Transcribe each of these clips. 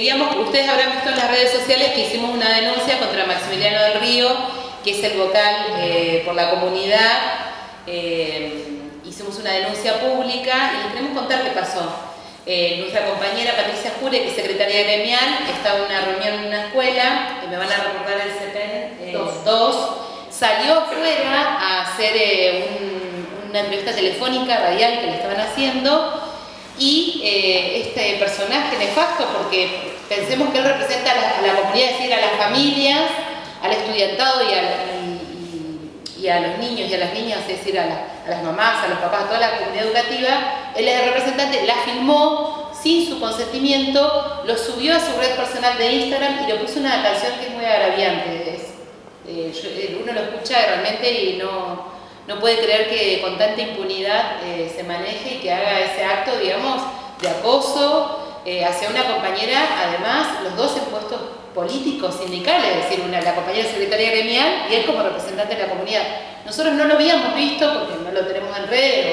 Digamos, ustedes habrán visto en las redes sociales que hicimos una denuncia contra Maximiliano del Río, que es el vocal eh, por la comunidad. Eh, hicimos una denuncia pública y les queremos contar qué pasó. Eh, nuestra compañera Patricia Jure, que es secretaria gremial, estaba en una reunión en una escuela, me van a recordar el CEPEN 2, salió afuera a hacer una entrevista telefónica radial que le estaban haciendo y este personaje nefasto, porque pensemos que él representa a la, comunidad, es decir, a las familias, al estudiantado y a, y, a, los niños y a las niñas, es decir, a, las mamás, a los papás, a toda la comunidad educativa, él es el representante, la filmó sin su consentimiento, lo subió a su red personal de Instagram y le puso una canción que es muy agraviante. Eh, eh, uno lo escucha realmente y no no puede creer que con tanta impunidad eh, se maneje y que haga ese acto, digamos, de acoso eh, hacia una compañera, además, los dos en puestos políticos, sindicales, es decir, una, la compañera secretaria gremial y él como representante de la comunidad. Nosotros no lo habíamos visto porque no lo tenemos en red,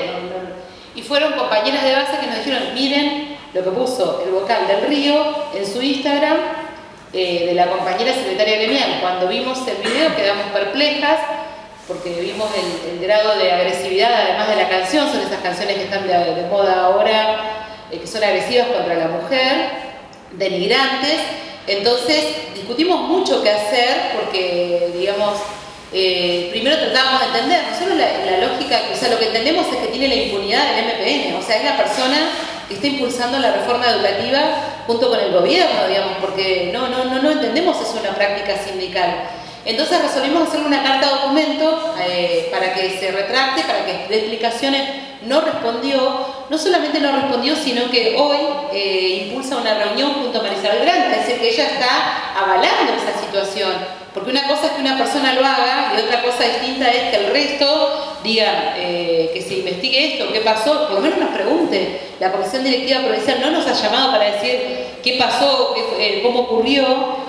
y fueron compañeras de base que nos dijeron, miren lo que puso el vocal del Río en su Instagram, eh, de la compañera secretaria gremial. Cuando vimos el video quedamos perplejas, porque vimos el, grado de agresividad, además de la canción, son esas canciones que están de, moda ahora, eh, que son agresivas contra la mujer, denigrantes. Entonces discutimos mucho qué hacer porque, digamos, eh, primero tratábamos de entender, nosotros la, la, lógica, o sea, lo que entendemos es que tiene la impunidad del MPN, o sea, es la persona que está impulsando la reforma educativa junto con el gobierno, digamos, porque no, no, no, no entendemos eso una práctica sindical. Entonces resolvimos hacerle una carta documento eh, para que se retracte, para que dé explicaciones. No respondió, no solamente no respondió, sino que hoy eh, impulsa una reunión junto a Marisabel Grande, es decir, que ella está avalando esa situación. Porque una cosa es que una persona lo haga y otra cosa distinta es que el resto diga eh, que se investigue esto, qué pasó, por lo menos nos pregunte. La Comisión Directiva Provincial no nos ha llamado para decir qué pasó, cómo ocurrió,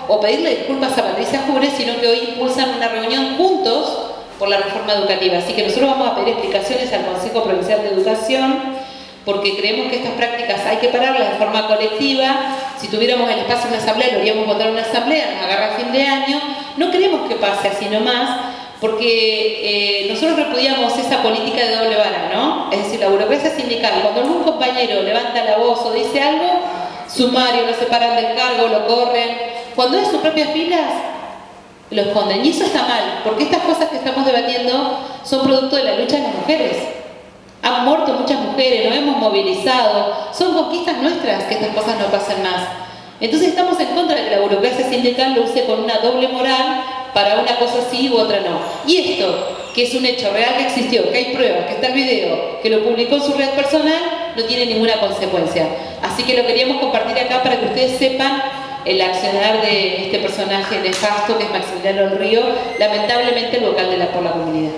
o pedirle disculpas a Patricia Jure, sino que hoy impulsan una reunión juntos por la reforma educativa. Así que nosotros vamos a pedir explicaciones al Consejo Provincial de Educación porque creemos que estas prácticas hay que pararlas de forma colectiva. Si tuviéramos el espacio en una asamblea, lo haríamos votar una asamblea, nos agarra fin de año. No queremos que pase así nomás, porque eh, nosotros repudiamos esa política de doble vara, ¿no? Es decir, la burocracia sindical, cuando algún compañero levanta la voz o dice algo, sumario, lo separan del cargo, lo corren, cuando es sus propias filas, lo esconden. Y eso está mal, porque estas cosas que estamos debatiendo son producto de la lucha de las mujeres. Han muerto muchas mujeres, nos hemos movilizado. Son conquistas nuestras que estas cosas no pasen más. Entonces estamos en contra de que la burocracia sindical lo use con una doble moral para una cosa sí u otra no. Y esto, que es un hecho real que existió, que hay pruebas, que está el video, que lo publicó en su red personal, no tiene ninguna consecuencia. Así que lo queríamos compartir acá para que ustedes sepan el accionar de este personaje nefasto que es Maximiliano Río, lamentablemente el vocal de la, por la comunidad.